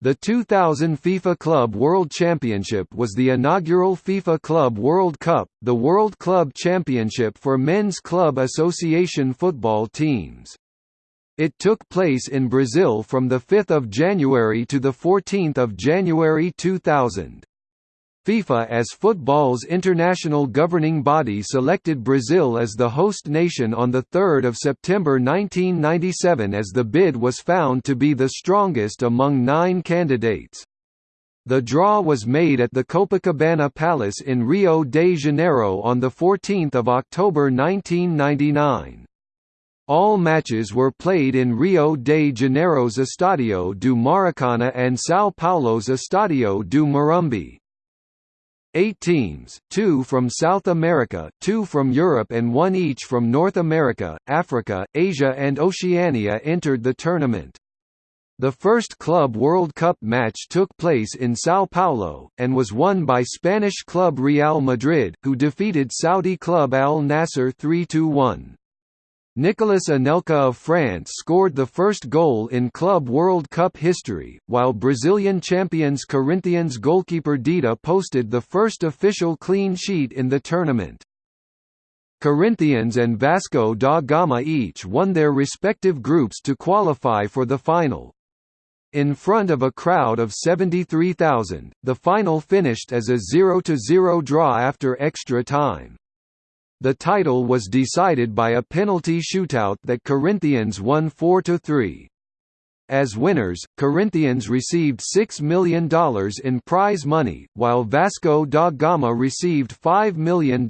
The 2000 FIFA Club World Championship was the inaugural FIFA Club World Cup, the World Club Championship for men's club association football teams. It took place in Brazil from 5 January to 14 January 2000. FIFA as football's international governing body selected Brazil as the host nation on 3 September 1997 as the bid was found to be the strongest among nine candidates. The draw was made at the Copacabana Palace in Rio de Janeiro on 14 October 1999. All matches were played in Rio de Janeiro's Estadio do Maracana and São Paulo's Estadio do Morumbi. Eight teams, two from South America, two from Europe and one each from North America, Africa, Asia and Oceania entered the tournament. The first Club World Cup match took place in São Paulo, and was won by Spanish club Real Madrid, who defeated Saudi club Al Nassr 3–1. Nicolas Anelka of France scored the first goal in Club World Cup history, while Brazilian champions Corinthians goalkeeper Dida posted the first official clean sheet in the tournament. Corinthians and Vasco da Gama each won their respective groups to qualify for the final. In front of a crowd of 73,000, the final finished as a 0–0 draw after extra time. The title was decided by a penalty shootout that Corinthians won 4–3. As winners, Corinthians received $6 million in prize money, while Vasco da Gama received $5 million.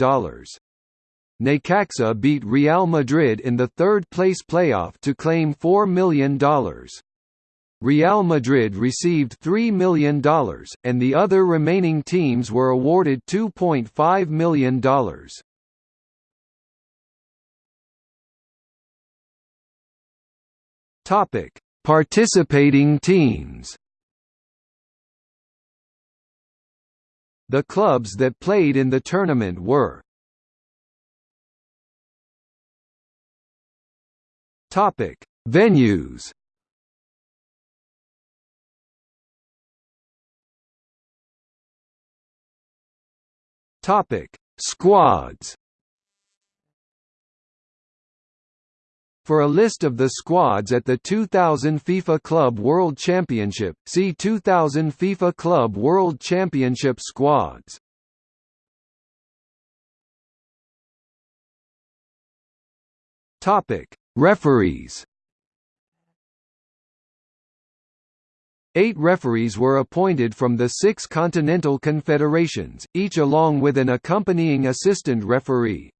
Necaxa beat Real Madrid in the third-place playoff to claim $4 million. Real Madrid received $3 million, and the other remaining teams were awarded $2.5 million. Topic: Participating teams. The clubs that played in the tournament were Topic: Venues. Topic: Squads. For a list of the squads at the 2000 FIFA Club World Championship, see 2000 FIFA Club World Championship squads. Topic: Referees. Eight referees were appointed from the six continental confederations, each along with an accompanying assistant referee.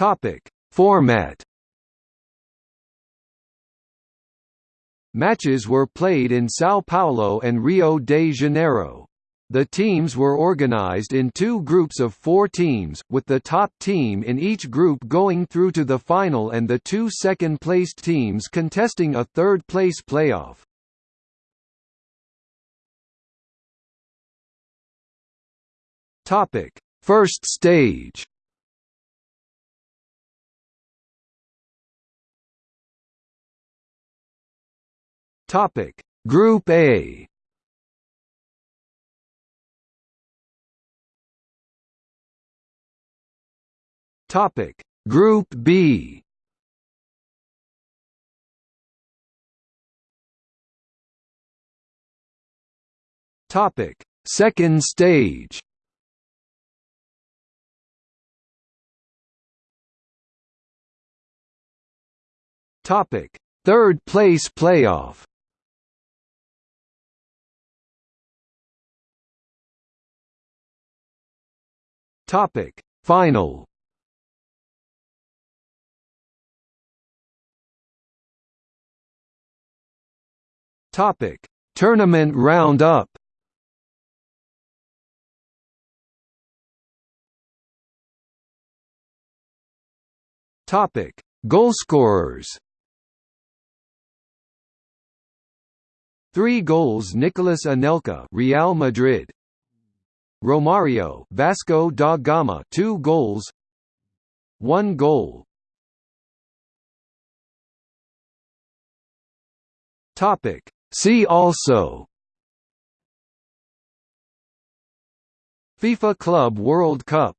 Topic: Format. Matches were played in São Paulo and Rio de Janeiro. The teams were organized in two groups of four teams, with the top team in each group going through to the final and the two second-placed teams contesting a third-place playoff. First stage Topic: Group A. Topic: Group B. Topic: Second stage. Topic: Third place playoff. Topic. Final. Topic. Tournament roundup Topic. Goalscorers Three goals Nicolas Anelka Real Madrid Romario Vasco da Gama 2 goals 1 goal. Topic. See also. FIFA Club World Cup.